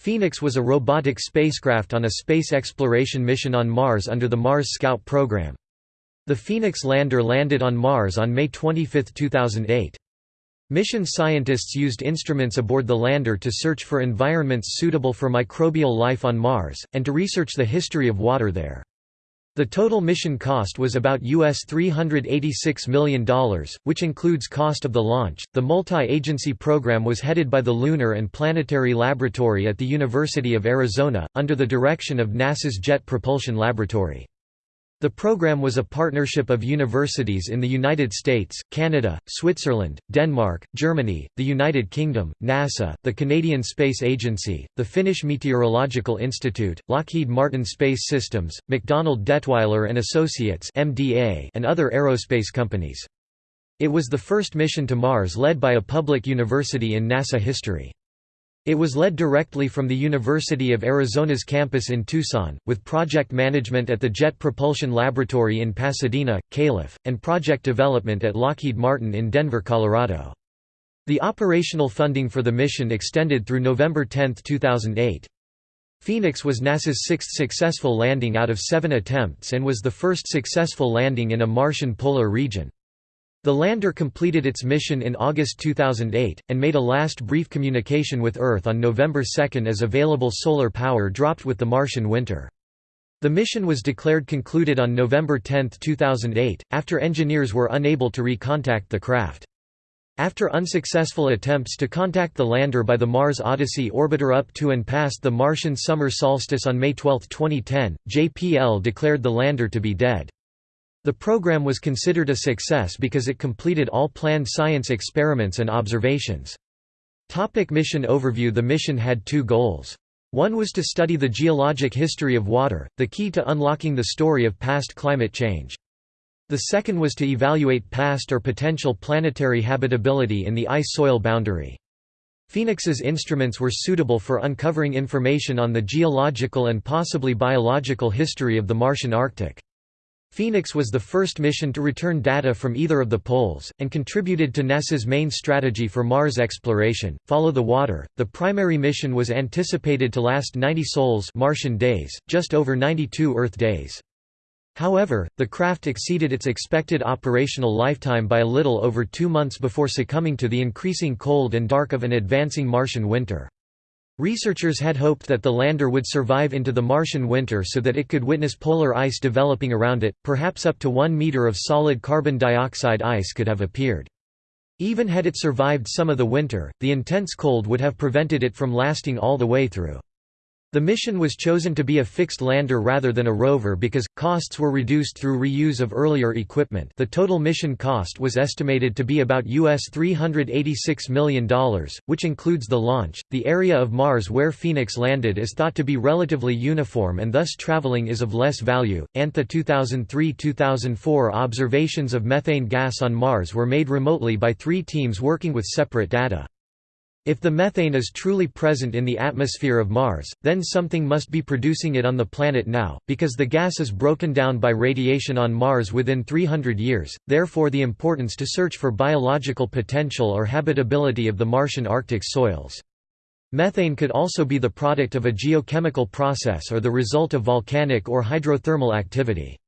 Phoenix was a robotic spacecraft on a space exploration mission on Mars under the Mars Scout program. The Phoenix lander landed on Mars on May 25, 2008. Mission scientists used instruments aboard the lander to search for environments suitable for microbial life on Mars, and to research the history of water there. The total mission cost was about US $386 million, which includes cost of the launch. The multi-agency program was headed by the Lunar and Planetary Laboratory at the University of Arizona, under the direction of NASA's Jet Propulsion Laboratory. The program was a partnership of universities in the United States, Canada, Switzerland, Denmark, Germany, the United Kingdom, NASA, the Canadian Space Agency, the Finnish Meteorological Institute, Lockheed Martin Space Systems, MacDonald Dettwiler and Associates (MDA), and other aerospace companies. It was the first mission to Mars led by a public university in NASA history. It was led directly from the University of Arizona's campus in Tucson, with project management at the Jet Propulsion Laboratory in Pasadena, Calif., and project development at Lockheed Martin in Denver, Colorado. The operational funding for the mission extended through November 10, 2008. Phoenix was NASA's sixth successful landing out of seven attempts and was the first successful landing in a Martian polar region. The lander completed its mission in August 2008, and made a last brief communication with Earth on November 2 as available solar power dropped with the Martian winter. The mission was declared concluded on November 10, 2008, after engineers were unable to recontact the craft. After unsuccessful attempts to contact the lander by the Mars Odyssey orbiter up to and past the Martian summer solstice on May 12, 2010, JPL declared the lander to be dead. The program was considered a success because it completed all planned science experiments and observations. Topic mission overview The mission had two goals. One was to study the geologic history of water, the key to unlocking the story of past climate change. The second was to evaluate past or potential planetary habitability in the ice-soil boundary. Phoenix's instruments were suitable for uncovering information on the geological and possibly biological history of the Martian Arctic. Phoenix was the first mission to return data from either of the poles, and contributed to NASA's main strategy for Mars exploration, Follow the Water. The primary mission was anticipated to last 90 sols Martian days, just over 92 Earth days. However, the craft exceeded its expected operational lifetime by a little over two months before succumbing to the increasing cold and dark of an advancing Martian winter. Researchers had hoped that the lander would survive into the Martian winter so that it could witness polar ice developing around it, perhaps up to one meter of solid carbon dioxide ice could have appeared. Even had it survived some of the winter, the intense cold would have prevented it from lasting all the way through. The mission was chosen to be a fixed lander rather than a rover because costs were reduced through reuse of earlier equipment. The total mission cost was estimated to be about US $386 million, which includes the launch. The area of Mars where Phoenix landed is thought to be relatively uniform and thus traveling is of less value. ANTHA 2003-2004 observations of methane gas on Mars were made remotely by 3 teams working with separate data. If the methane is truly present in the atmosphere of Mars, then something must be producing it on the planet now, because the gas is broken down by radiation on Mars within 300 years, therefore the importance to search for biological potential or habitability of the Martian Arctic soils. Methane could also be the product of a geochemical process or the result of volcanic or hydrothermal activity.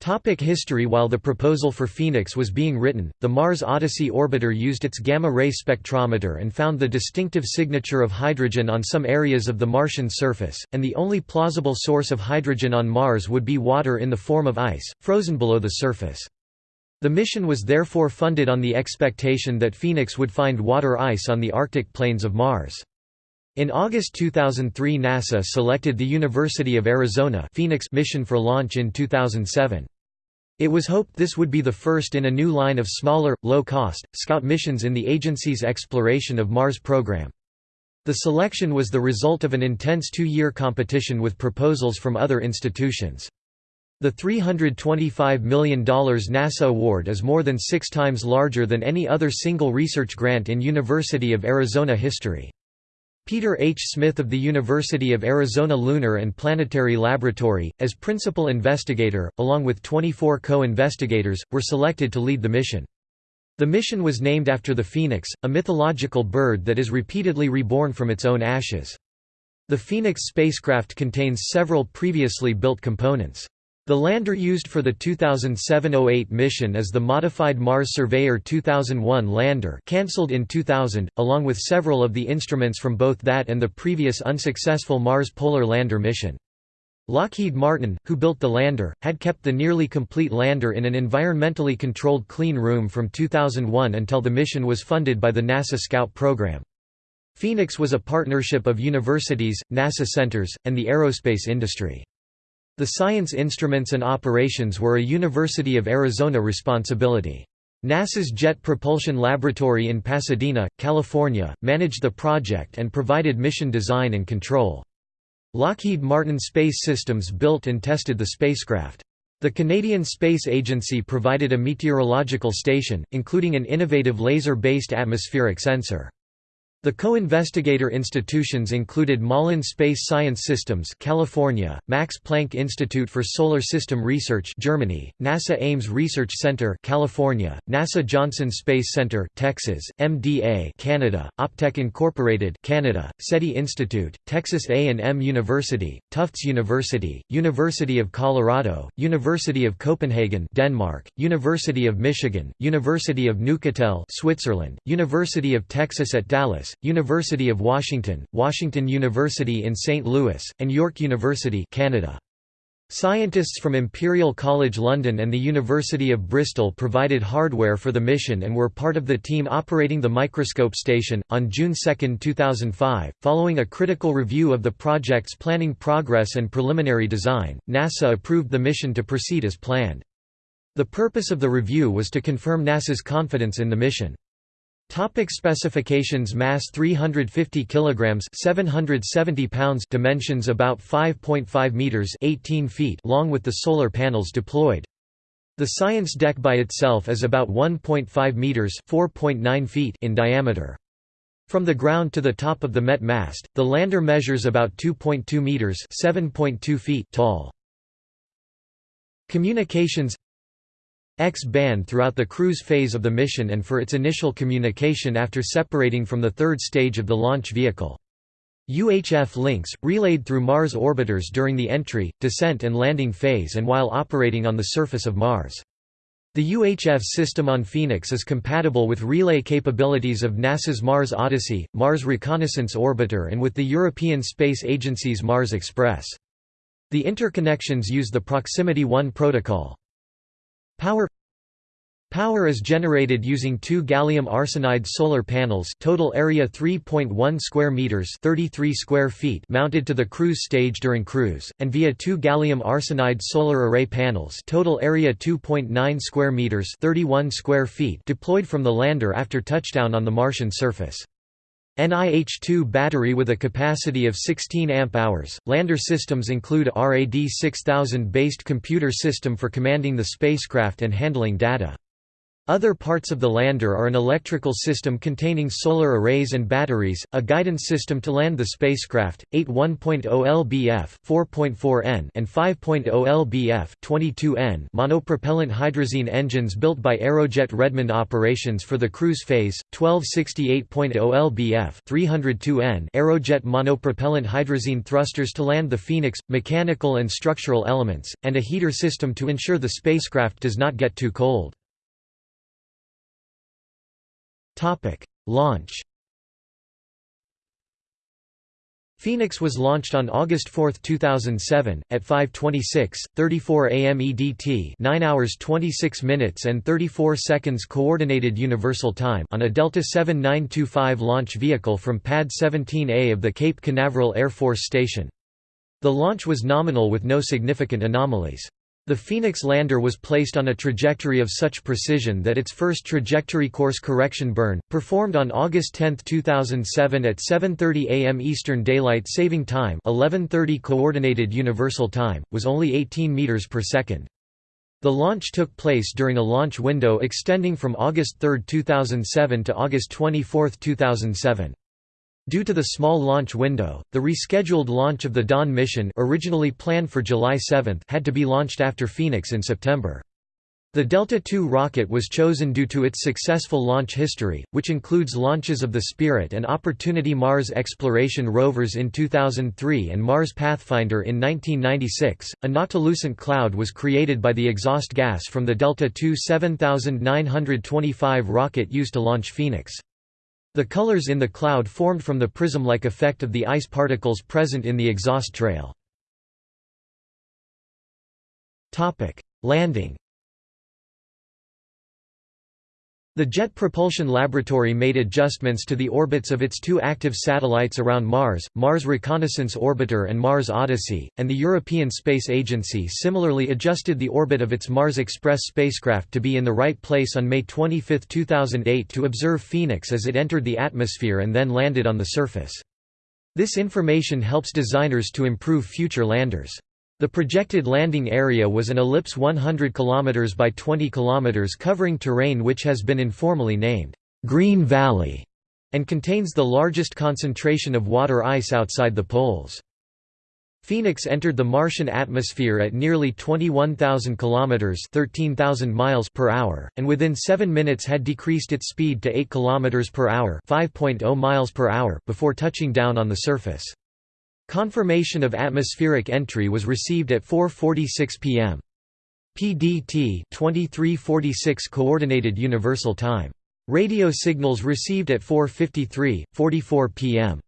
Topic history While the proposal for Phoenix was being written, the Mars Odyssey orbiter used its gamma-ray spectrometer and found the distinctive signature of hydrogen on some areas of the Martian surface, and the only plausible source of hydrogen on Mars would be water in the form of ice, frozen below the surface. The mission was therefore funded on the expectation that Phoenix would find water ice on the Arctic plains of Mars. In August 2003 NASA selected the University of Arizona Phoenix mission for launch in 2007. It was hoped this would be the first in a new line of smaller, low-cost, scout missions in the agency's exploration of Mars program. The selection was the result of an intense two-year competition with proposals from other institutions. The $325 million NASA award is more than six times larger than any other single research grant in University of Arizona history. Peter H. Smith of the University of Arizona Lunar and Planetary Laboratory, as principal investigator, along with 24 co-investigators, were selected to lead the mission. The mission was named after the phoenix, a mythological bird that is repeatedly reborn from its own ashes. The Phoenix spacecraft contains several previously built components. The lander used for the 2007–08 mission is the modified Mars Surveyor 2001 lander cancelled in 2000, along with several of the instruments from both that and the previous unsuccessful Mars Polar Lander mission. Lockheed Martin, who built the lander, had kept the nearly complete lander in an environmentally controlled clean room from 2001 until the mission was funded by the NASA Scout program. Phoenix was a partnership of universities, NASA centers, and the aerospace industry. The science instruments and operations were a University of Arizona responsibility. NASA's Jet Propulsion Laboratory in Pasadena, California, managed the project and provided mission design and control. Lockheed Martin Space Systems built and tested the spacecraft. The Canadian Space Agency provided a meteorological station, including an innovative laser-based atmospheric sensor. The co-investigator institutions included Malin Space Science Systems California, Max Planck Institute for Solar System Research Germany, NASA Ames Research Center California, NASA Johnson Space Center Texas, MDA Canada, Optech Incorporated Canada, SETI Institute, Texas A&M University, Tufts University, University of Colorado, University of Copenhagen Denmark, University of Michigan, University of Neuchâtel Switzerland, University of Texas at Dallas, University of Washington, Washington University in St. Louis, and York University Canada. Scientists from Imperial College London and the University of Bristol provided hardware for the mission and were part of the team operating the microscope station. On June 2, 2005, following a critical review of the project's planning progress and preliminary design, NASA approved the mission to proceed as planned. The purpose of the review was to confirm NASA's confidence in the mission. Topic specifications Mass 350 kilograms 770 pounds Dimensions about 5.5 meters 18 feet long with the solar panels deployed. The science deck by itself is about 1.5 meters 4.9 feet in diameter. From the ground to the top of the MET mast, the lander measures about 2.2 meters 7.2 feet tall. Communications X-band throughout the cruise phase of the mission and for its initial communication after separating from the third stage of the launch vehicle. UHF links, relayed through Mars orbiters during the entry, descent and landing phase and while operating on the surface of Mars. The UHF system on Phoenix is compatible with relay capabilities of NASA's Mars Odyssey, Mars Reconnaissance Orbiter and with the European Space Agency's Mars Express. The interconnections use the Proximity 1 protocol. Power Power is generated using two gallium arsenide solar panels total area 3.1 square meters 33 square feet mounted to the cruise stage during cruise, and via two gallium arsenide solar array panels total area 2.9 square meters 31 square feet deployed from the lander after touchdown on the Martian surface. NIH-2 battery with a capacity of 16 amp-hours. Lander systems include RAD 6000 based computer system for commanding the spacecraft and handling data. Other parts of the lander are an electrical system containing solar arrays and batteries, a guidance system to land the spacecraft, 8 1.0 lbf 4.4N and 5.0 lbf 22N monopropellant hydrazine engines built by Aerojet Redmond Operations for the cruise phase, 12 68.0 lbf 302N Aerojet monopropellant hydrazine thrusters to land the Phoenix, mechanical and structural elements, and a heater system to ensure the spacecraft does not get too cold. Launch Phoenix was launched on August 4, 2007, at 5:26, 34 a.m. EDT, 9 hours 26 minutes and 34 seconds Coordinated Universal Time on a Delta 7925 launch vehicle from Pad 17A of the Cape Canaveral Air Force Station. The launch was nominal with no significant anomalies. The Phoenix lander was placed on a trajectory of such precision that its first trajectory course correction burn, performed on August 10, 2007 at 7.30 am Eastern Daylight Saving Time 11.30 Coordinated Universal Time, was only 18 meters per second. The launch took place during a launch window extending from August 3, 2007 to August 24, 2007. Due to the small launch window, the rescheduled launch of the Dawn mission originally planned for July 7 had to be launched after Phoenix in September. The Delta II rocket was chosen due to its successful launch history, which includes launches of the Spirit and Opportunity Mars exploration rovers in 2003 and Mars Pathfinder in 1996. A noctilucent cloud was created by the exhaust gas from the Delta II 7925 rocket used to launch Phoenix. The colors in the cloud formed from the prism-like effect of the ice particles present in the exhaust trail. Landing The Jet Propulsion Laboratory made adjustments to the orbits of its two active satellites around Mars, Mars Reconnaissance Orbiter and Mars Odyssey, and the European Space Agency similarly adjusted the orbit of its Mars Express spacecraft to be in the right place on May 25, 2008 to observe Phoenix as it entered the atmosphere and then landed on the surface. This information helps designers to improve future landers. The projected landing area was an ellipse 100 km by 20 km covering terrain which has been informally named, "'Green Valley' and contains the largest concentration of water ice outside the poles. Phoenix entered the Martian atmosphere at nearly 21,000 kilometers (13,000 miles per hour) and within 7 minutes had decreased its speed to 8 kilometers per hour 5.0 miles per hour) before touching down on the surface. Confirmation of atmospheric entry was received at 4:46 p.m. PDT 2346 Coordinated Universal Time. Radio signals received at 4:53 44 p.m.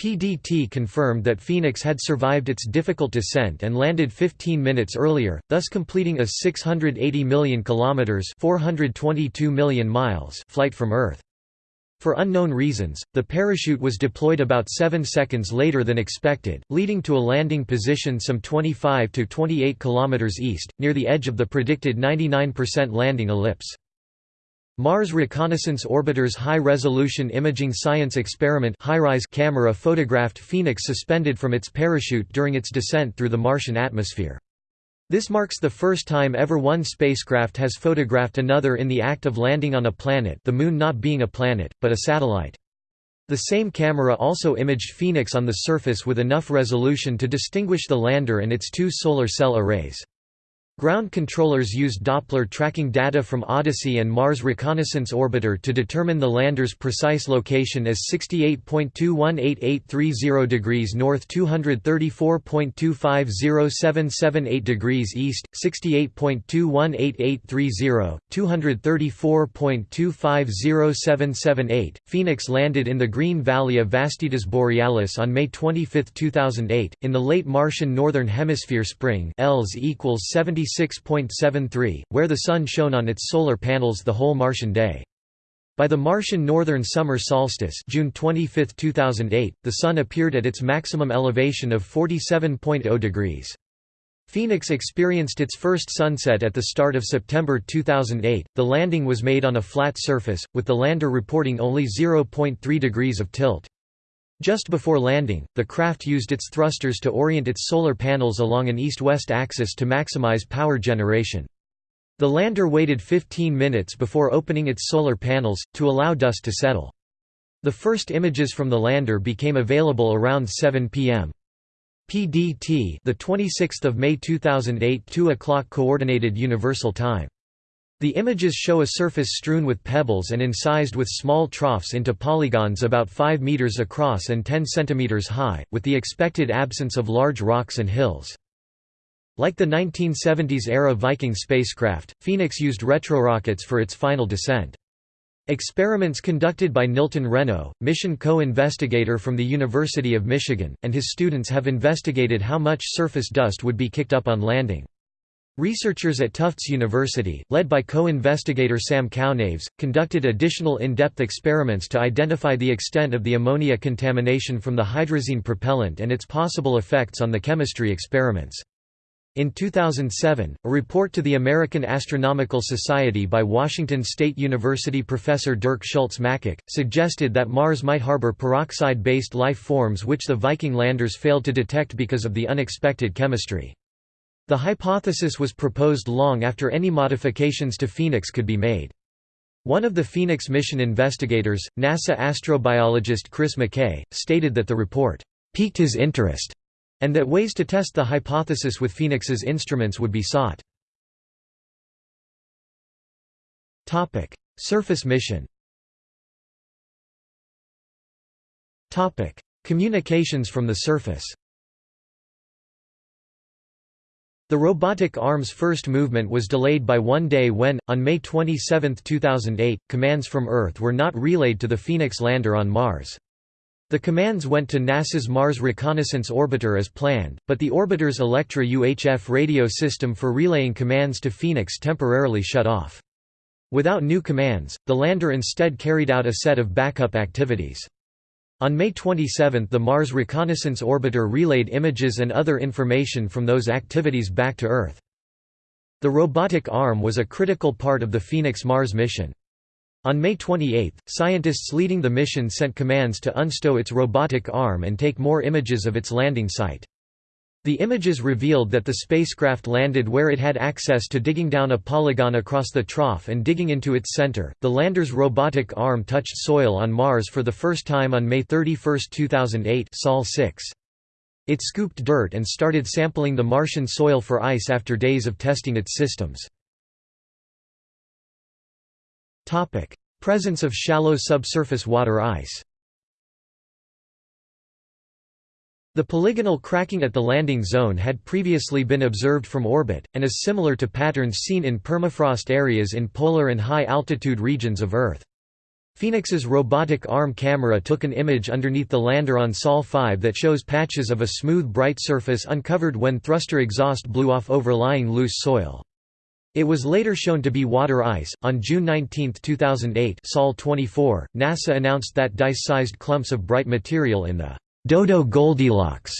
PDT confirmed that Phoenix had survived its difficult descent and landed 15 minutes earlier, thus completing a 680 million kilometers (422 million miles) flight from Earth. For unknown reasons, the parachute was deployed about 7 seconds later than expected, leading to a landing position some 25 to 28 km east, near the edge of the predicted 99% landing ellipse. Mars Reconnaissance Orbiter's High-Resolution Imaging Science Experiment camera photographed Phoenix suspended from its parachute during its descent through the Martian atmosphere. This marks the first time ever one spacecraft has photographed another in the act of landing on a planet the Moon not being a planet, but a satellite. The same camera also imaged Phoenix on the surface with enough resolution to distinguish the lander and its two solar cell arrays. Ground controllers used Doppler tracking data from Odyssey and Mars Reconnaissance Orbiter to determine the lander's precise location as 68.218830 degrees north 234.250778 degrees east, 68.218830, 234.250778. Phoenix landed in the Green Valley of Vastitas Borealis on May 25, 2008, in the late Martian Northern Hemisphere spring ELS equals 70 96.73, where the Sun shone on its solar panels the whole Martian day. By the Martian northern summer solstice June 25, 2008, the Sun appeared at its maximum elevation of 47.0 degrees. Phoenix experienced its first sunset at the start of September 2008. The landing was made on a flat surface, with the lander reporting only 0.3 degrees of tilt. Just before landing, the craft used its thrusters to orient its solar panels along an east-west axis to maximize power generation. The lander waited 15 minutes before opening its solar panels, to allow dust to settle. The first images from the lander became available around 7 p.m. PDT the 26th of May 2008 2 o'clock coordinated universal time the images show a surface strewn with pebbles and incised with small troughs into polygons about 5 meters across and 10 centimeters high, with the expected absence of large rocks and hills. Like the 1970s-era Viking spacecraft, Phoenix used retrorockets for its final descent. Experiments conducted by Nilton Renno, mission co-investigator from the University of Michigan, and his students have investigated how much surface dust would be kicked up on landing. Researchers at Tufts University, led by co-investigator Sam Kounaves, conducted additional in-depth experiments to identify the extent of the ammonia contamination from the hydrazine propellant and its possible effects on the chemistry experiments. In 2007, a report to the American Astronomical Society by Washington State University professor Dirk Schulze-Makuch, suggested that Mars might harbor peroxide-based life forms which the Viking landers failed to detect because of the unexpected chemistry. The hypothesis was proposed long after any modifications to Phoenix could be made. One of the Phoenix mission investigators, NASA astrobiologist Chris McKay, stated that the report piqued his interest and that ways to test the hypothesis with Phoenix's instruments would be sought. Topic: Surface mission Topic: Communications from the surface The robotic arm's first movement was delayed by one day when, on May 27, 2008, commands from Earth were not relayed to the Phoenix lander on Mars. The commands went to NASA's Mars Reconnaissance Orbiter as planned, but the orbiter's Electra UHF radio system for relaying commands to Phoenix temporarily shut off. Without new commands, the lander instead carried out a set of backup activities. On May 27 the Mars Reconnaissance Orbiter relayed images and other information from those activities back to Earth. The robotic arm was a critical part of the Phoenix Mars mission. On May 28, scientists leading the mission sent commands to unstow its robotic arm and take more images of its landing site. The images revealed that the spacecraft landed where it had access to digging down a polygon across the trough and digging into its center. The lander's robotic arm touched soil on Mars for the first time on May 31, 2008, Sol 6. It scooped dirt and started sampling the Martian soil for ice after days of testing its systems. Topic: Presence of shallow subsurface water ice. The polygonal cracking at the landing zone had previously been observed from orbit, and is similar to patterns seen in permafrost areas in polar and high-altitude regions of Earth. Phoenix's robotic arm camera took an image underneath the lander on Sol 5 that shows patches of a smooth bright surface uncovered when thruster exhaust blew off overlying loose soil. It was later shown to be water ice. On June 19, 2008, Sol 24, NASA announced that dice-sized clumps of bright material in the Dodo Goldilocks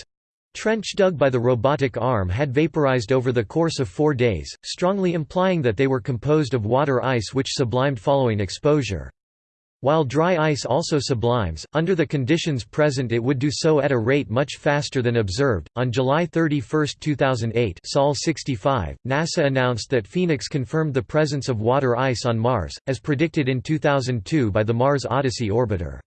trench dug by the robotic arm had vaporized over the course of four days, strongly implying that they were composed of water ice which sublimed following exposure. While dry ice also sublimes, under the conditions present it would do so at a rate much faster than observed. On July 31, 2008, Sol 65, NASA announced that Phoenix confirmed the presence of water ice on Mars, as predicted in 2002 by the Mars Odyssey orbiter.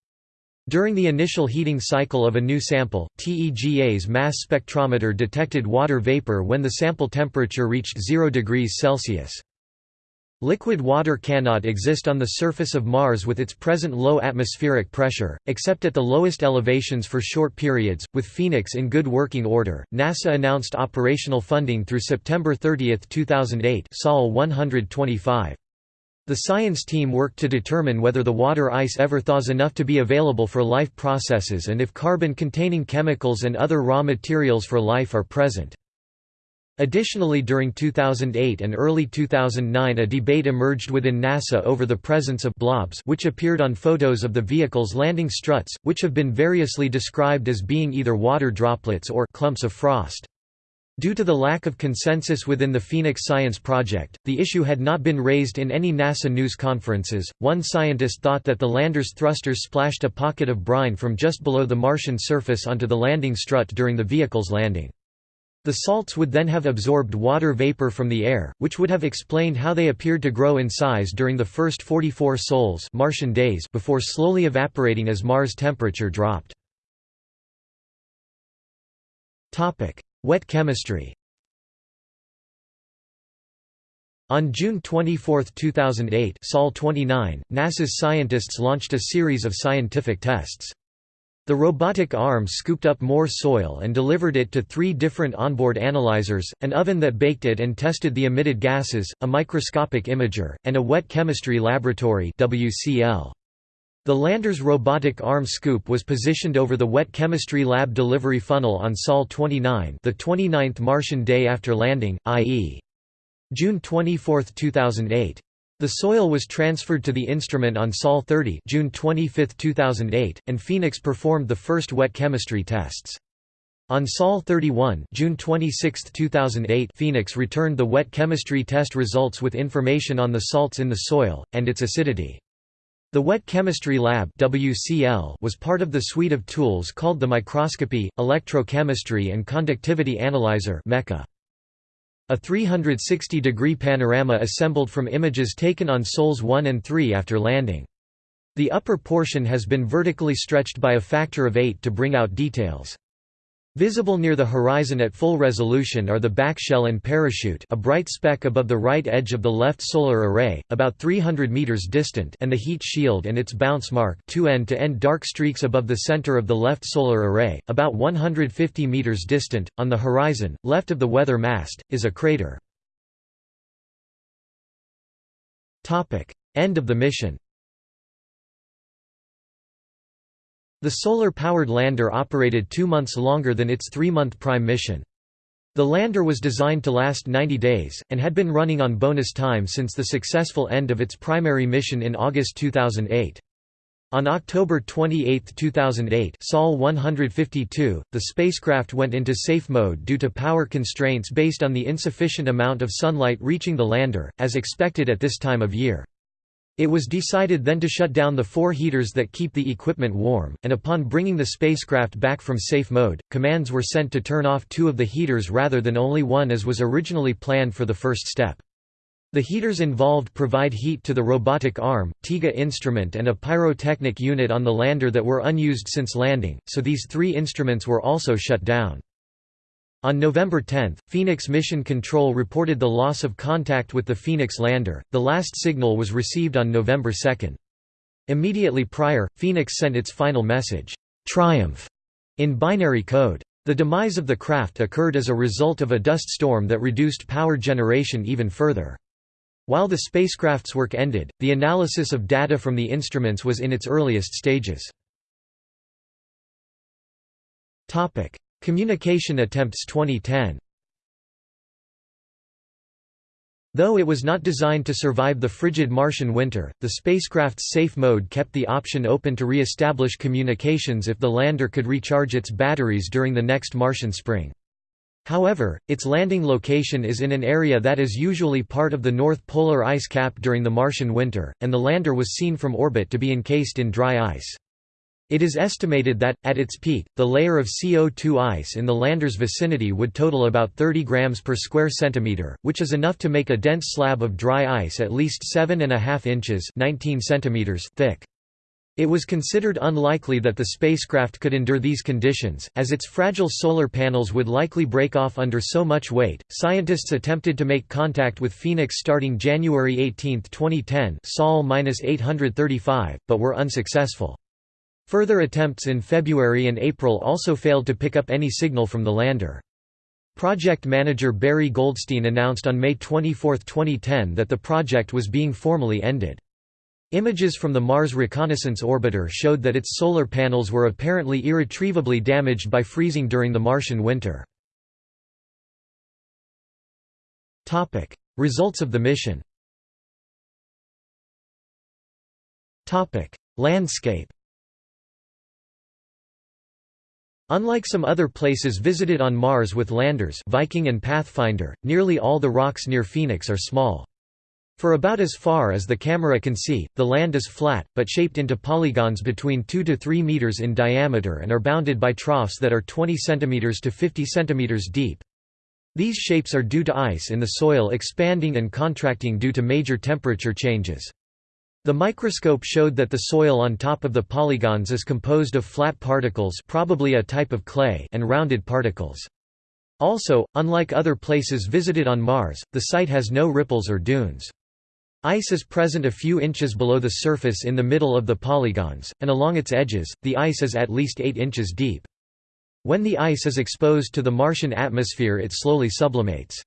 During the initial heating cycle of a new sample, TEGA's mass spectrometer detected water vapor when the sample temperature reached 0 degrees Celsius. Liquid water cannot exist on the surface of Mars with its present low atmospheric pressure, except at the lowest elevations for short periods. With Phoenix in good working order, NASA announced operational funding through September 30, 2008, Sol 125. The science team worked to determine whether the water ice ever thaws enough to be available for life processes and if carbon-containing chemicals and other raw materials for life are present. Additionally during 2008 and early 2009 a debate emerged within NASA over the presence of blobs which appeared on photos of the vehicle's landing struts, which have been variously described as being either water droplets or clumps of frost. Due to the lack of consensus within the Phoenix Science Project, the issue had not been raised in any NASA news conferences. One scientist thought that the lander's thrusters splashed a pocket of brine from just below the Martian surface onto the landing strut during the vehicle's landing. The salts would then have absorbed water vapor from the air, which would have explained how they appeared to grow in size during the first 44 sols Martian days before slowly evaporating as Mars temperature dropped. Wet chemistry On June 24, 2008 Sol 29, NASA's scientists launched a series of scientific tests. The robotic arm scooped up more soil and delivered it to three different onboard analyzers, an oven that baked it and tested the emitted gases, a microscopic imager, and a wet chemistry laboratory WCL. The lander's robotic arm scoop was positioned over the wet chemistry lab delivery funnel on Sol 29 the 29th Martian day after landing, i.e. June 24, 2008. The soil was transferred to the instrument on Sol 30 June 25, 2008, and Phoenix performed the first wet chemistry tests. On Sol 31 June 26, 2008 Phoenix returned the wet chemistry test results with information on the salts in the soil, and its acidity. The Wet Chemistry Lab was part of the suite of tools called the Microscopy, Electrochemistry and Conductivity Analyzer. A 360-degree panorama assembled from images taken on Sols 1 and 3 after landing. The upper portion has been vertically stretched by a factor of 8 to bring out details. Visible near the horizon at full resolution are the backshell and parachute a bright speck above the right edge of the left solar array, about 300 meters distant and the heat shield and its bounce mark two end-to-end -end dark streaks above the center of the left solar array, about 150 meters distant. On the horizon, left of the weather mast, is a crater. End of the mission The solar-powered lander operated two months longer than its three-month prime mission. The lander was designed to last 90 days, and had been running on bonus time since the successful end of its primary mission in August 2008. On October 28, 2008 Sol 152, the spacecraft went into safe mode due to power constraints based on the insufficient amount of sunlight reaching the lander, as expected at this time of year. It was decided then to shut down the four heaters that keep the equipment warm, and upon bringing the spacecraft back from safe mode, commands were sent to turn off two of the heaters rather than only one as was originally planned for the first step. The heaters involved provide heat to the robotic arm, TEGA instrument and a pyrotechnic unit on the lander that were unused since landing, so these three instruments were also shut down. On November 10, Phoenix Mission Control reported the loss of contact with the Phoenix lander. The last signal was received on November 2. Immediately prior, Phoenix sent its final message, Triumph, in binary code. The demise of the craft occurred as a result of a dust storm that reduced power generation even further. While the spacecraft's work ended, the analysis of data from the instruments was in its earliest stages. Communication attempts 2010 Though it was not designed to survive the frigid Martian winter, the spacecraft's safe mode kept the option open to re-establish communications if the lander could recharge its batteries during the next Martian spring. However, its landing location is in an area that is usually part of the North Polar ice cap during the Martian winter, and the lander was seen from orbit to be encased in dry ice. It is estimated that, at its peak, the layer of CO2 ice in the lander's vicinity would total about 30 grams per square centimeter, which is enough to make a dense slab of dry ice at least 7.5 inches 19 centimeters thick. It was considered unlikely that the spacecraft could endure these conditions, as its fragile solar panels would likely break off under so much weight. Scientists attempted to make contact with Phoenix starting January 18, 2010, Sol-835, but were unsuccessful. Further attempts in February and April also failed to pick up any signal from the lander. Project manager Barry Goldstein announced on May 24, 2010 that the project was being formally ended. Images from the Mars Reconnaissance Orbiter showed that its solar panels were apparently irretrievably damaged by freezing during the Martian winter. Results of the mission Landscape Unlike some other places visited on Mars with landers Viking and Pathfinder, nearly all the rocks near Phoenix are small. For about as far as the camera can see, the land is flat, but shaped into polygons between 2 to 3 meters in diameter and are bounded by troughs that are 20 centimeters to 50 centimeters deep. These shapes are due to ice in the soil expanding and contracting due to major temperature changes. The microscope showed that the soil on top of the polygons is composed of flat particles probably a type of clay and rounded particles. Also, unlike other places visited on Mars, the site has no ripples or dunes. Ice is present a few inches below the surface in the middle of the polygons, and along its edges, the ice is at least 8 inches deep. When the ice is exposed to the Martian atmosphere it slowly sublimates.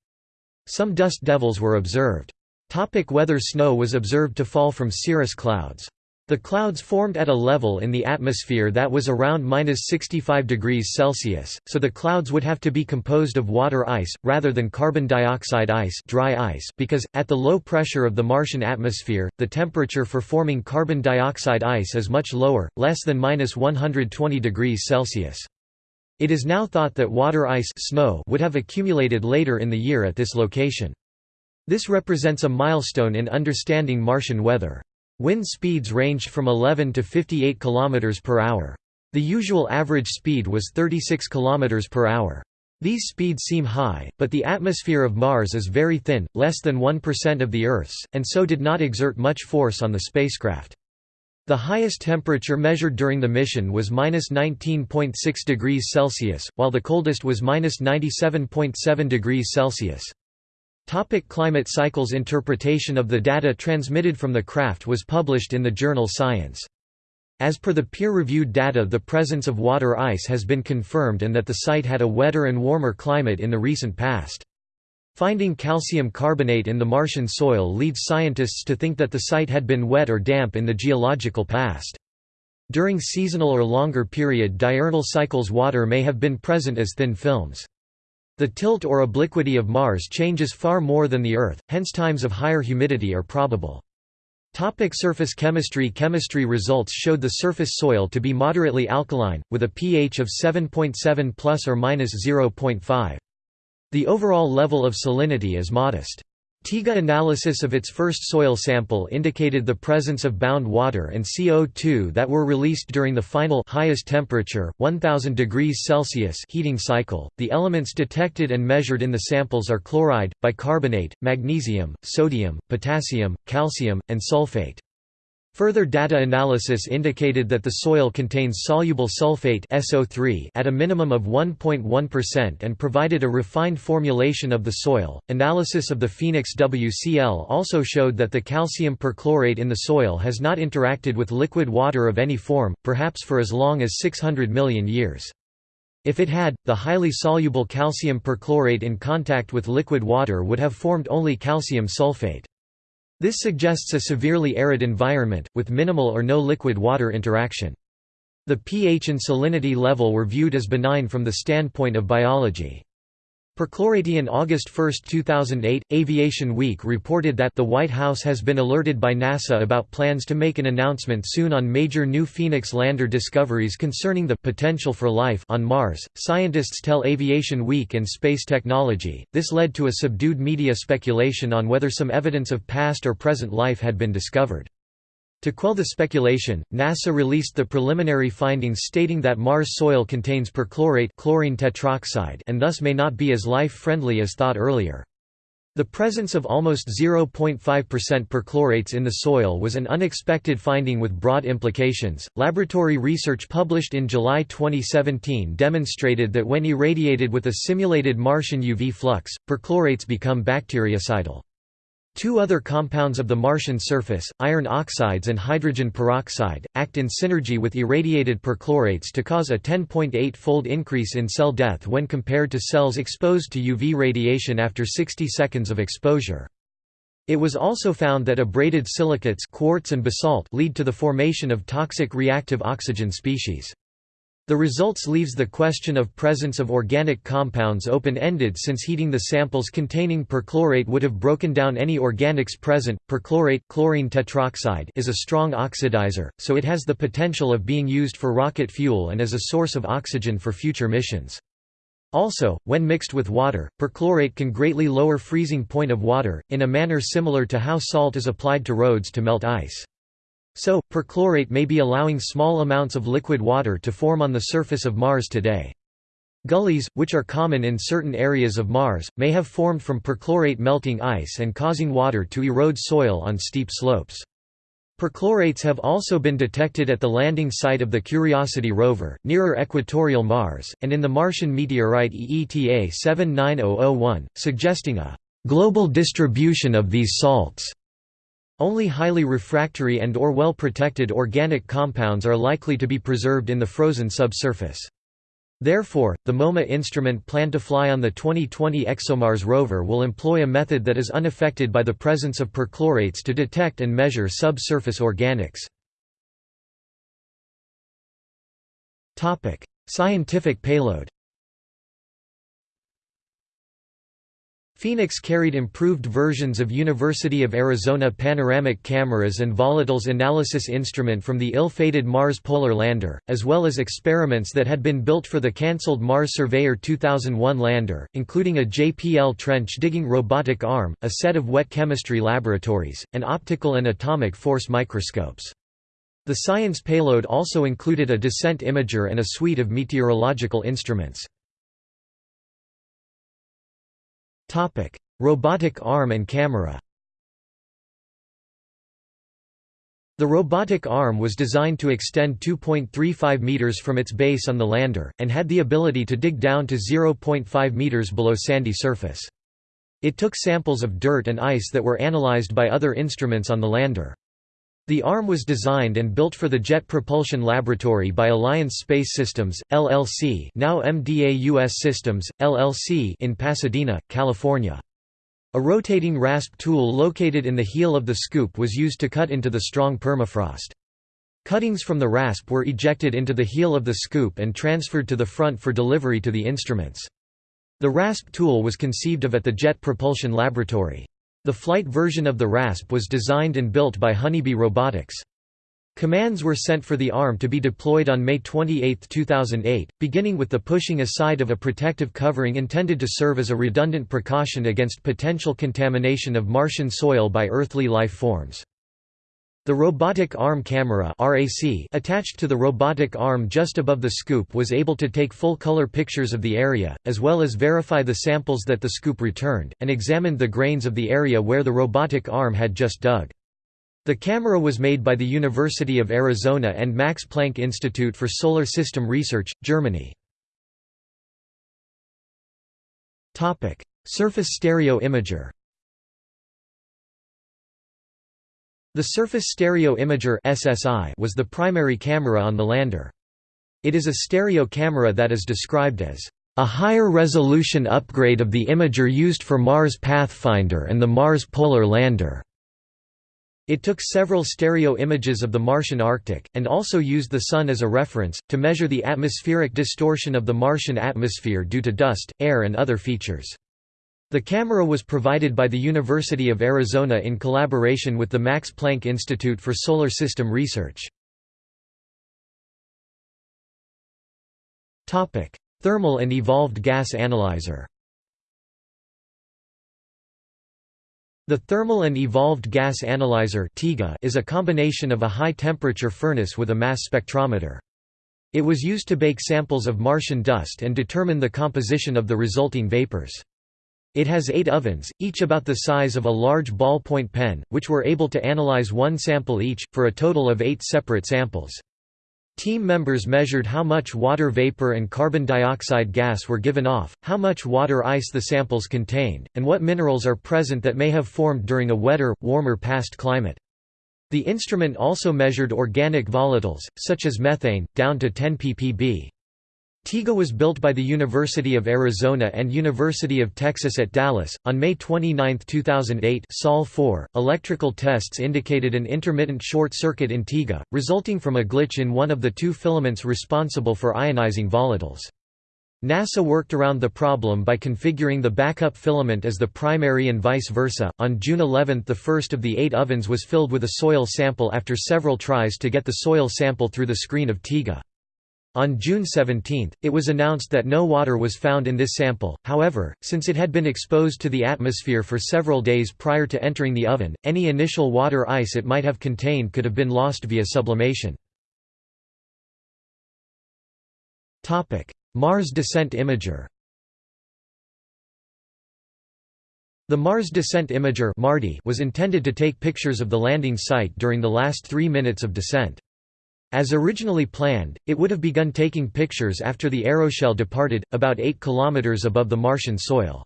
Some dust devils were observed. Topic weather Snow was observed to fall from cirrus clouds. The clouds formed at a level in the atmosphere that was around minus 65 degrees Celsius, so the clouds would have to be composed of water ice, rather than carbon dioxide ice, dry ice because, at the low pressure of the Martian atmosphere, the temperature for forming carbon dioxide ice is much lower, less than minus 120 degrees Celsius. It is now thought that water ice snow would have accumulated later in the year at this location. This represents a milestone in understanding Martian weather. Wind speeds ranged from 11 to 58 km per hour. The usual average speed was 36 km per hour. These speeds seem high, but the atmosphere of Mars is very thin, less than 1% of the Earth's, and so did not exert much force on the spacecraft. The highest temperature measured during the mission was minus 19.6 degrees Celsius, while the coldest was minus 97.7 degrees Celsius. Topic climate cycles Interpretation of the data transmitted from the craft was published in the journal Science. As per the peer-reviewed data the presence of water ice has been confirmed and that the site had a wetter and warmer climate in the recent past. Finding calcium carbonate in the Martian soil leads scientists to think that the site had been wet or damp in the geological past. During seasonal or longer period diurnal cycles water may have been present as thin films. The tilt or obliquity of Mars changes far more than the Earth, hence times of higher humidity are probable. Topic surface chemistry Chemistry results showed the surface soil to be moderately alkaline, with a pH of 7.7 plus or minus 0.5. The overall level of salinity is modest. TEGA analysis of its first soil sample indicated the presence of bound water and CO2 that were released during the final highest temperature, 1000 degrees Celsius heating cycle. The elements detected and measured in the samples are chloride, bicarbonate, magnesium, sodium, potassium, calcium, and sulfate. Further data analysis indicated that the soil contains soluble sulfate SO3 at a minimum of 1.1% and provided a refined formulation of the soil. Analysis of the Phoenix WCL also showed that the calcium perchlorate in the soil has not interacted with liquid water of any form, perhaps for as long as 600 million years. If it had, the highly soluble calcium perchlorate in contact with liquid water would have formed only calcium sulfate. This suggests a severely arid environment, with minimal or no liquid-water interaction. The pH and salinity level were viewed as benign from the standpoint of biology. Perchlorate in August 1, 2008, Aviation Week reported that the White House has been alerted by NASA about plans to make an announcement soon on major new Phoenix lander discoveries concerning the potential for life on Mars. Scientists tell Aviation Week and Space Technology. This led to a subdued media speculation on whether some evidence of past or present life had been discovered. To quell the speculation, NASA released the preliminary findings stating that Mars soil contains perchlorate chlorine tetroxide and thus may not be as life-friendly as thought earlier. The presence of almost 0.5% perchlorates in the soil was an unexpected finding with broad implications. Laboratory research published in July 2017 demonstrated that when irradiated with a simulated Martian UV flux, perchlorates become bactericidal. Two other compounds of the Martian surface, iron oxides and hydrogen peroxide, act in synergy with irradiated perchlorates to cause a 10.8-fold increase in cell death when compared to cells exposed to UV radiation after 60 seconds of exposure. It was also found that abraded silicates quartz and basalt lead to the formation of toxic reactive oxygen species. The results leaves the question of presence of organic compounds open-ended since heating the samples containing perchlorate would have broken down any organics present. Perchlorate chlorine tetroxide is a strong oxidizer, so it has the potential of being used for rocket fuel and as a source of oxygen for future missions. Also, when mixed with water, perchlorate can greatly lower freezing point of water, in a manner similar to how salt is applied to roads to melt ice. So, perchlorate may be allowing small amounts of liquid water to form on the surface of Mars today. Gullies, which are common in certain areas of Mars, may have formed from perchlorate melting ice and causing water to erode soil on steep slopes. Perchlorates have also been detected at the landing site of the Curiosity rover, nearer equatorial Mars, and in the Martian meteorite EETA 79001, suggesting a global distribution of these salts. Only highly refractory and or well-protected organic compounds are likely to be preserved in the frozen subsurface. Therefore, the MOMA instrument planned to fly on the 2020 ExoMars rover will employ a method that is unaffected by the presence of perchlorates to detect and measure subsurface organics. Scientific payload Phoenix carried improved versions of University of Arizona panoramic cameras and volatiles analysis instrument from the ill-fated Mars Polar Lander, as well as experiments that had been built for the cancelled Mars Surveyor 2001 lander, including a JPL trench-digging robotic arm, a set of wet chemistry laboratories, and optical and atomic force microscopes. The science payload also included a descent imager and a suite of meteorological instruments. Topic: Robotic arm and camera. The robotic arm was designed to extend 2.35 meters from its base on the lander, and had the ability to dig down to 0.5 meters below sandy surface. It took samples of dirt and ice that were analyzed by other instruments on the lander. The arm was designed and built for the Jet Propulsion Laboratory by Alliance Space Systems, LLC now MDA US Systems, LLC in Pasadena, California. A rotating rasp tool located in the heel of the scoop was used to cut into the strong permafrost. Cuttings from the rasp were ejected into the heel of the scoop and transferred to the front for delivery to the instruments. The rasp tool was conceived of at the Jet Propulsion Laboratory. The flight version of the rasp was designed and built by Honeybee Robotics. Commands were sent for the arm to be deployed on May 28, 2008, beginning with the pushing aside of a protective covering intended to serve as a redundant precaution against potential contamination of Martian soil by earthly life forms. The robotic arm camera attached to the robotic arm just above the scoop was able to take full-color pictures of the area, as well as verify the samples that the scoop returned, and examined the grains of the area where the robotic arm had just dug. The camera was made by the University of Arizona and Max Planck Institute for Solar System Research, Germany. Surface stereo imager The Surface Stereo Imager SSI was the primary camera on the lander. It is a stereo camera that is described as a higher resolution upgrade of the imager used for Mars Pathfinder and the Mars Polar Lander. It took several stereo images of the Martian Arctic, and also used the Sun as a reference, to measure the atmospheric distortion of the Martian atmosphere due to dust, air and other features. The camera was provided by the University of Arizona in collaboration with the Max Planck Institute for Solar System Research. Thermal and evolved gas analyzer The Thermal and Evolved Gas Analyzer is a combination of a high-temperature furnace with a mass spectrometer. It was used to bake samples of Martian dust and determine the composition of the resulting vapors. It has eight ovens, each about the size of a large ballpoint pen, which were able to analyze one sample each, for a total of eight separate samples. Team members measured how much water vapor and carbon dioxide gas were given off, how much water ice the samples contained, and what minerals are present that may have formed during a wetter, warmer past climate. The instrument also measured organic volatiles, such as methane, down to 10 ppb. TEGA was built by the University of Arizona and University of Texas at Dallas. On May 29, 2008, Sol 4, electrical tests indicated an intermittent short circuit in TEGA, resulting from a glitch in one of the two filaments responsible for ionizing volatiles. NASA worked around the problem by configuring the backup filament as the primary and vice versa. On June 11, the first of the eight ovens was filled with a soil sample after several tries to get the soil sample through the screen of TEGA. On June 17, it was announced that no water was found in this sample, however, since it had been exposed to the atmosphere for several days prior to entering the oven, any initial water ice it might have contained could have been lost via sublimation. Mars Descent Imager The Mars Descent Imager was intended to take pictures of the landing site during the last three minutes of descent. As originally planned, it would have begun taking pictures after the aeroshell departed, about 8 km above the Martian soil.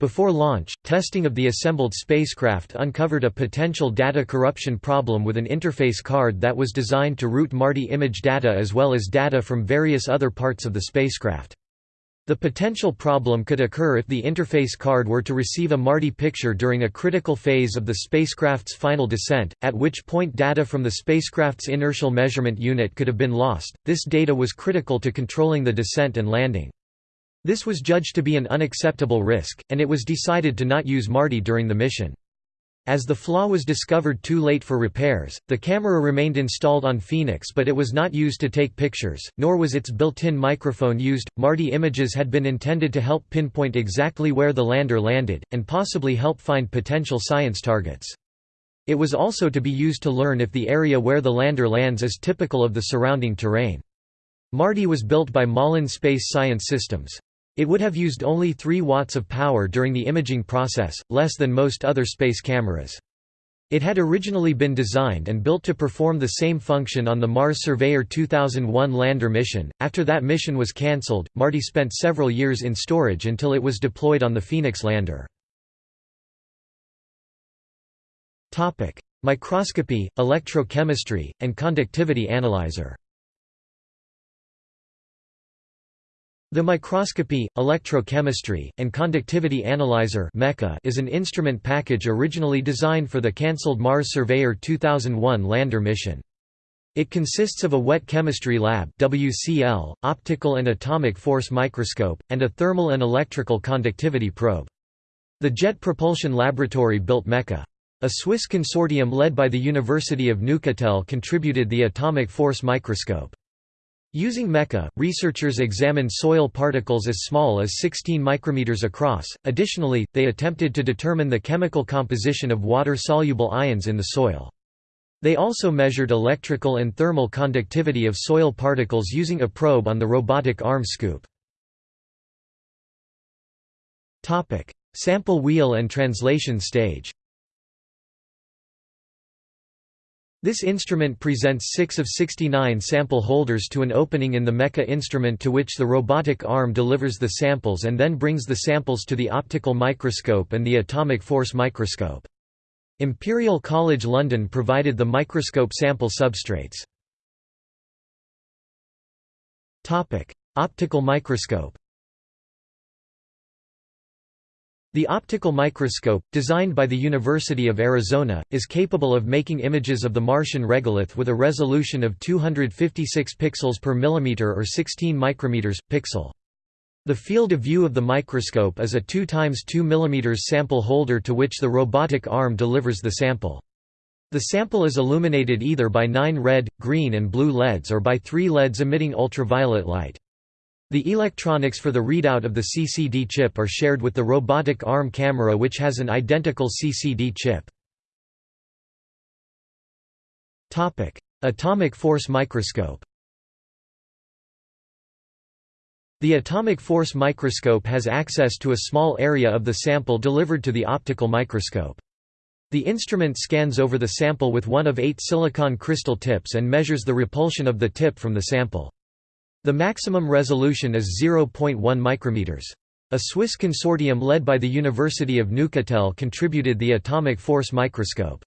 Before launch, testing of the assembled spacecraft uncovered a potential data corruption problem with an interface card that was designed to route MARDI image data as well as data from various other parts of the spacecraft. The potential problem could occur if the interface card were to receive a MARDI picture during a critical phase of the spacecraft's final descent, at which point data from the spacecraft's inertial measurement unit could have been lost. This data was critical to controlling the descent and landing. This was judged to be an unacceptable risk, and it was decided to not use MARDI during the mission. As the flaw was discovered too late for repairs, the camera remained installed on Phoenix but it was not used to take pictures, nor was its built-in microphone used. MARDI images had been intended to help pinpoint exactly where the lander landed, and possibly help find potential science targets. It was also to be used to learn if the area where the lander lands is typical of the surrounding terrain. MARDI was built by Malin Space Science Systems. It would have used only 3 watts of power during the imaging process, less than most other space cameras. It had originally been designed and built to perform the same function on the Mars Surveyor 2001 lander mission. After that mission was cancelled, MARDI spent several years in storage until it was deployed on the Phoenix lander. Topic: Microscopy, electrochemistry, and conductivity analyzer. The microscopy, electrochemistry, and conductivity analyzer is an instrument package originally designed for the cancelled Mars Surveyor 2001 lander mission. It consists of a wet chemistry lab WCL, optical and atomic force microscope, and a thermal and electrical conductivity probe. The Jet Propulsion Laboratory built MECA. A Swiss consortium led by the University of Neuchâtel contributed the atomic force microscope. Using MECA, researchers examined soil particles as small as 16 micrometers across. Additionally, they attempted to determine the chemical composition of water-soluble ions in the soil. They also measured electrical and thermal conductivity of soil particles using a probe on the robotic arm scoop. Topic: Sample wheel and translation stage. This instrument presents 6 of 69 sample holders to an opening in the MECA instrument to which the robotic arm delivers the samples and then brings the samples to the optical microscope and the atomic force microscope. Imperial College London provided the microscope sample substrates. Optical microscope The optical microscope, designed by the University of Arizona, is capable of making images of the Martian regolith with a resolution of 256 pixels per millimeter or 16 micrometers pixel. The field of view of the microscope is a 2 times 2 mm sample holder to which the robotic arm delivers the sample. The sample is illuminated either by nine red, green and blue LEDs or by three LEDs emitting ultraviolet light. The electronics for the readout of the CCD chip are shared with the robotic arm camera which has an identical CCD chip. Atomic force microscope The atomic force microscope has access to a small area of the sample delivered to the optical microscope. The instrument scans over the sample with one of eight silicon crystal tips and measures the repulsion of the tip from the sample. The maximum resolution is 0.1 micrometers. A Swiss consortium led by the University of Neuchâtel contributed the atomic force microscope.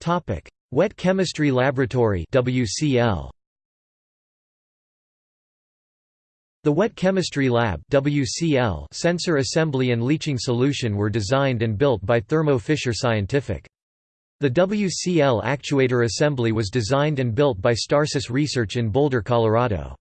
Topic: Wet Chemistry Laboratory (WCL). The Wet Chemistry Lab (WCL) sensor assembly and leaching solution were designed and built by Thermo Fisher Scientific. The WCL actuator assembly was designed and built by Starsys Research in Boulder, Colorado.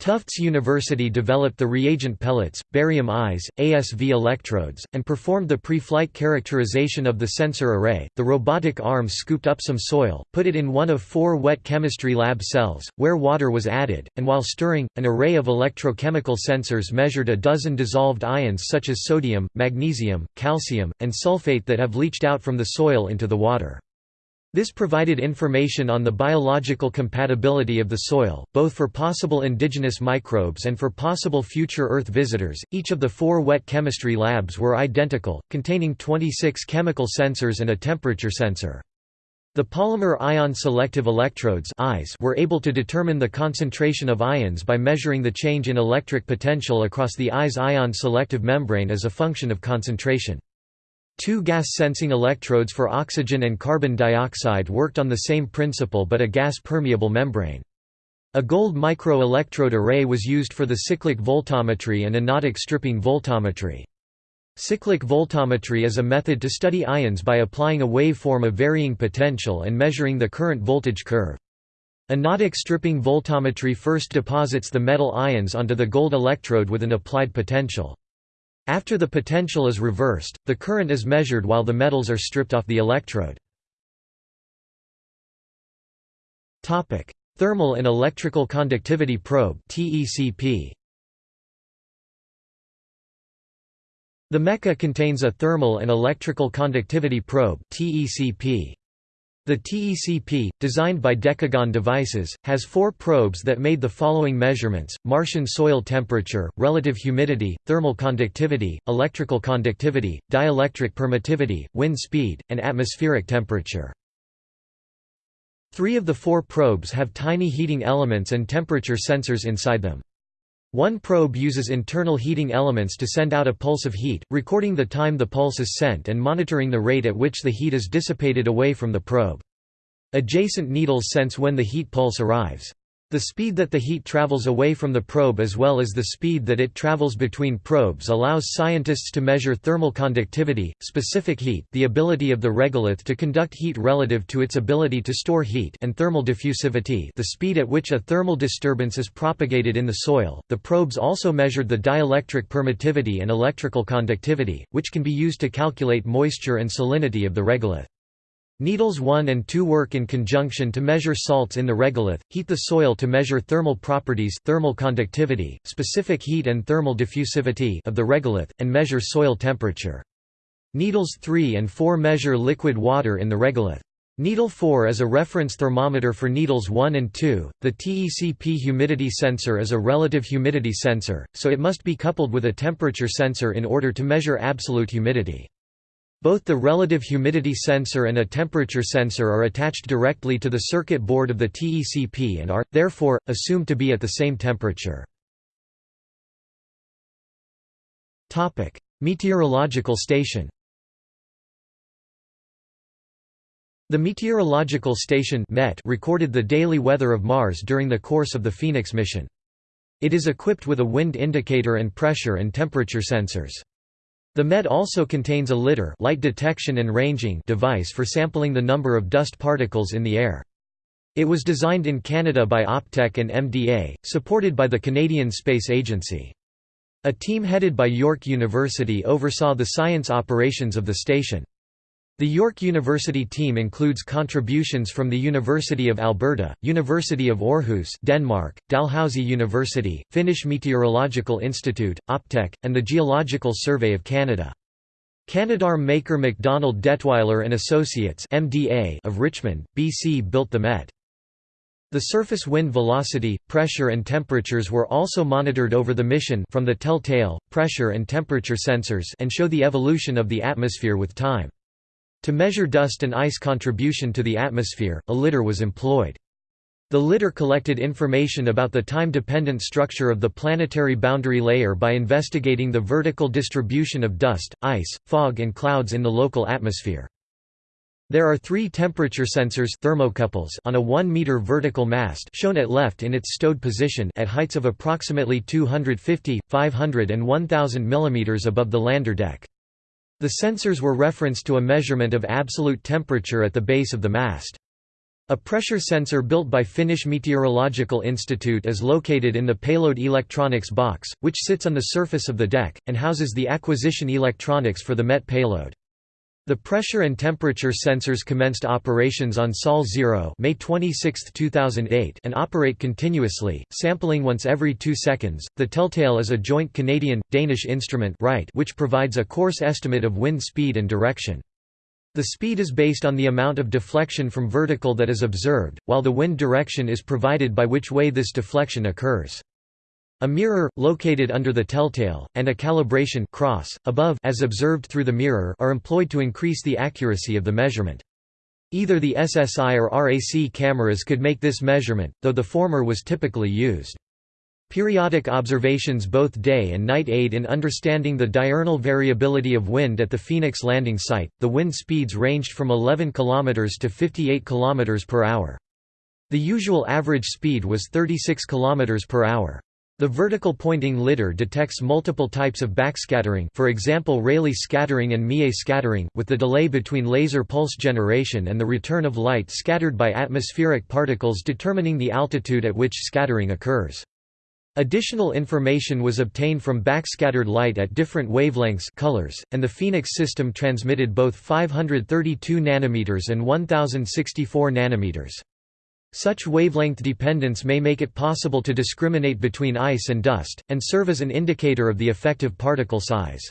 Tufts University developed the reagent pellets, barium eyes, ASV electrodes, and performed the pre-flight characterization of the sensor array. The robotic arm scooped up some soil, put it in one of four wet chemistry lab cells, where water was added, and while stirring, an array of electrochemical sensors measured a dozen dissolved ions such as sodium, magnesium, calcium, and sulfate that have leached out from the soil into the water. This provided information on the biological compatibility of the soil, both for possible indigenous microbes and for possible future Earth visitors. Each of the four wet chemistry labs were identical, containing 26 chemical sensors and a temperature sensor. The polymer ion selective electrodes were able to determine the concentration of ions by measuring the change in electric potential across the eye's ion selective membrane as a function of concentration. Two gas-sensing electrodes for oxygen and carbon dioxide worked on the same principle but a gas-permeable membrane. A gold micro-electrode array was used for the cyclic voltammetry and anodic stripping voltammetry. Cyclic voltammetry is a method to study ions by applying a waveform of varying potential and measuring the current voltage curve. Anodic stripping voltammetry first deposits the metal ions onto the gold electrode with an applied potential. After the potential is reversed, the current is measured while the metals are stripped off the electrode. Thermal and electrical conductivity probe The MECA contains a thermal and electrical conductivity probe The The TECP, designed by Decagon Devices, has four probes that made the following measurements, Martian soil temperature, relative humidity, thermal conductivity, electrical conductivity, dielectric permittivity, wind speed, and atmospheric temperature. Three of the four probes have tiny heating elements and temperature sensors inside them. One probe uses internal heating elements to send out a pulse of heat, recording the time the pulse is sent and monitoring the rate at which the heat is dissipated away from the probe. Adjacent needles sense when the heat pulse arrives. The speed that the heat travels away from the probe as well as the speed that it travels between probes allows scientists to measure thermal conductivity, specific heat the ability of the regolith to conduct heat relative to its ability to store heat and thermal diffusivity the speed at which a thermal disturbance is propagated in the soil. The probes also measured the dielectric permittivity and electrical conductivity, which can be used to calculate moisture and salinity of the regolith. Needles 1 and 2 work in conjunction to measure salts in the regolith, heat the soil to measure thermal properties thermal conductivity, specific heat and thermal diffusivity of the regolith, and measure soil temperature. Needles 3 and 4 measure liquid water in the regolith. Needle 4 is a reference thermometer for needles 1 and 2. The TECP humidity sensor is a relative humidity sensor, so it must be coupled with a temperature sensor in order to measure absolute humidity. Both the relative humidity sensor and a temperature sensor are attached directly to the circuit board of the TECP and are, therefore, assumed to be at the same temperature. Meteorological station The Meteorological Station MET recorded the daily weather of Mars during the course of the Phoenix mission. It is equipped with a wind indicator and pressure and temperature sensors. The MET also contains a lidar light detection and ranging device for sampling the number of dust particles in the air. It was designed in Canada by Optech and MDA, supported by the Canadian Space Agency. A team headed by York University oversaw the science operations of the station. The York University team includes contributions from the University of Alberta, University of Aarhus Denmark, Dalhousie University, Finnish Meteorological Institute, Optech, and the Geological Survey of Canada. Canadarm maker MacDonald Dettwiler and Associates MDA of Richmond, BC built the Met. The surface wind velocity, pressure and temperatures were also monitored over the mission from the telltale, pressure and temperature sensors and show the evolution of the atmosphere with time. To measure dust and ice contribution to the atmosphere, a lidar was employed. The lidar collected information about the time-dependent structure of the planetary boundary layer by investigating the vertical distribution of dust, ice, fog and clouds in the local atmosphere. There are three temperature sensors thermocouples on a 1-meter vertical mast shown at left in its stowed position at heights of approximately 250, 500 and 1000 mm above the lander deck. The sensors were referenced to a measurement of absolute temperature at the base of the mast. A pressure sensor built by Finnish Meteorological Institute is located in the payload electronics box, which sits on the surface of the deck, and houses the acquisition electronics for the MET payload. The pressure and temperature sensors commenced operations on Sol 0 May 26, 2008 and operate continuously, sampling once every two seconds. The Telltale is a joint Canadian-Danish instrument right which provides a coarse estimate of wind speed and direction. The speed is based on the amount of deflection from vertical that is observed, while the wind direction is provided by which way this deflection occurs. A mirror, located under the telltale, and a calibration cross, above as observed through the mirror are employed to increase the accuracy of the measurement. Either the SSI or RAC cameras could make this measurement, though the former was typically used. Periodic observations both day and night aid in understanding the diurnal variability of wind at the Phoenix landing site. The wind speeds ranged from 11 km to 58 km per hour. The usual average speed was 36 km per hour. The vertical pointing lidar detects multiple types of backscattering for example Rayleigh scattering and Mie scattering, with the delay between laser pulse generation and the return of light scattered by atmospheric particles determining the altitude at which scattering occurs. Additional information was obtained from backscattered light at different wavelengths colors, and the Phoenix system transmitted both 532 nanometers and 1064 nanometers. Such wavelength dependence may make it possible to discriminate between ice and dust, and serve as an indicator of the effective particle size.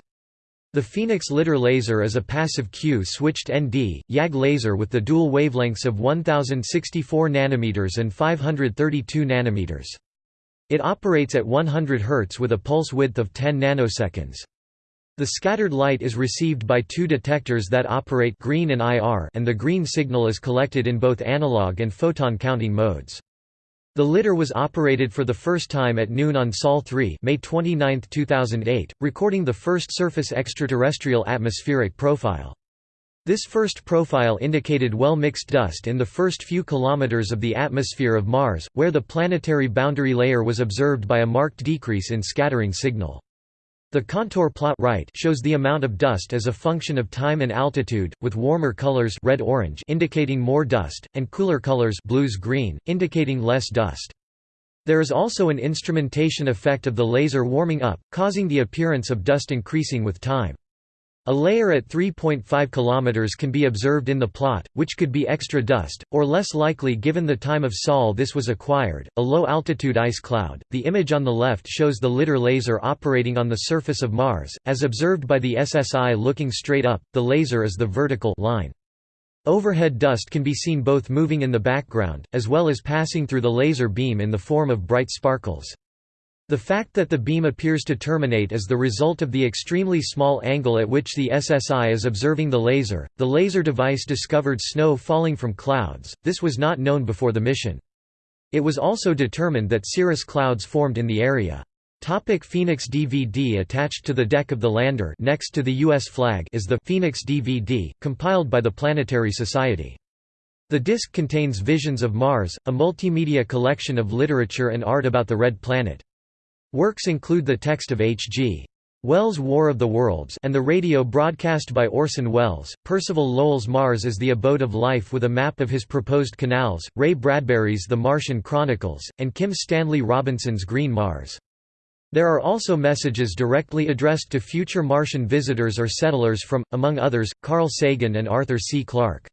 The Phoenix Lidar laser is a passive Q-switched ND, YAG laser with the dual wavelengths of 1064 nm and 532 nm. It operates at 100 Hz with a pulse width of 10 nanoseconds. The scattered light is received by two detectors that operate green and IR and the green signal is collected in both analog and photon counting modes. The lidar was operated for the first time at noon on Sol 3 May 29, 2008, recording the first surface extraterrestrial atmospheric profile. This first profile indicated well-mixed dust in the first few kilometers of the atmosphere of Mars, where the planetary boundary layer was observed by a marked decrease in scattering signal. The contour plot right shows the amount of dust as a function of time and altitude, with warmer colors red-orange indicating more dust, and cooler colors blues-green, indicating less dust. There is also an instrumentation effect of the laser warming up, causing the appearance of dust increasing with time. A layer at 3.5 km can be observed in the plot, which could be extra dust, or less likely given the time of Sol this was acquired, a low-altitude ice cloud. The image on the left shows the lidar laser operating on the surface of Mars, as observed by the SSI looking straight up, the laser is the vertical line. Overhead dust can be seen both moving in the background, as well as passing through the laser beam in the form of bright sparkles. The fact that the beam appears to terminate is the result of the extremely small angle at which the SSI is observing the laser. The laser device discovered snow falling from clouds, this was not known before the mission. It was also determined that cirrus clouds formed in the area. Topic Phoenix DVD Attached to the deck of the lander next to the U.S. flag is the Phoenix DVD, compiled by the Planetary Society. The disc contains Visions of Mars, a multimedia collection of literature and art about the Red Planet. Works include the text of H.G. Wells' War of the Worlds and the radio broadcast by Orson Welles, Percival Lowell's Mars is the Abode of Life with a map of his proposed canals, Ray Bradbury's The Martian Chronicles, and Kim Stanley Robinson's Green Mars. There are also messages directly addressed to future Martian visitors or settlers from, among others, Carl Sagan and Arthur C. Clarke.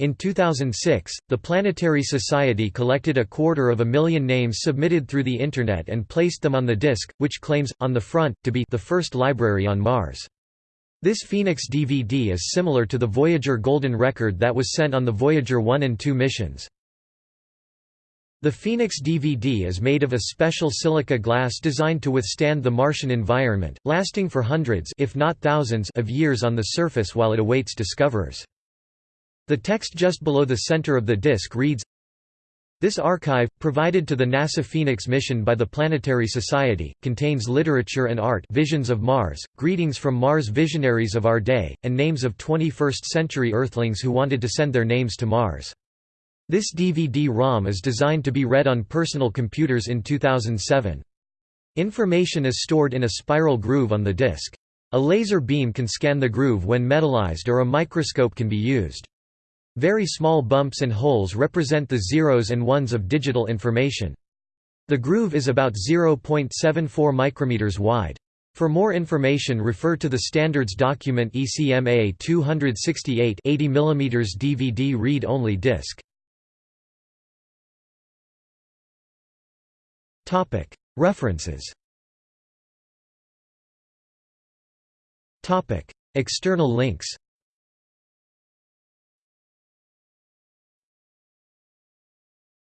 In 2006, the Planetary Society collected a quarter of a million names submitted through the Internet and placed them on the disk, which claims, on the front, to be the first library on Mars. This Phoenix DVD is similar to the Voyager Golden Record that was sent on the Voyager 1 and 2 missions. The Phoenix DVD is made of a special silica glass designed to withstand the Martian environment, lasting for hundreds if not thousands of years on the surface while it awaits discoverers. The text just below the center of the disk reads, This archive, provided to the NASA Phoenix mission by the Planetary Society, contains literature and art visions of Mars, greetings from Mars visionaries of our day, and names of 21st-century Earthlings who wanted to send their names to Mars. This DVD-ROM is designed to be read on personal computers in 2007. Information is stored in a spiral groove on the disk. A laser beam can scan the groove when metallized or a microscope can be used. Very small bumps and holes represent the zeros and ones of digital information. The groove is about 0.74 micrometers wide. For more information refer to the standards document ECMA 268 80 mm DVD read-only disc. References External links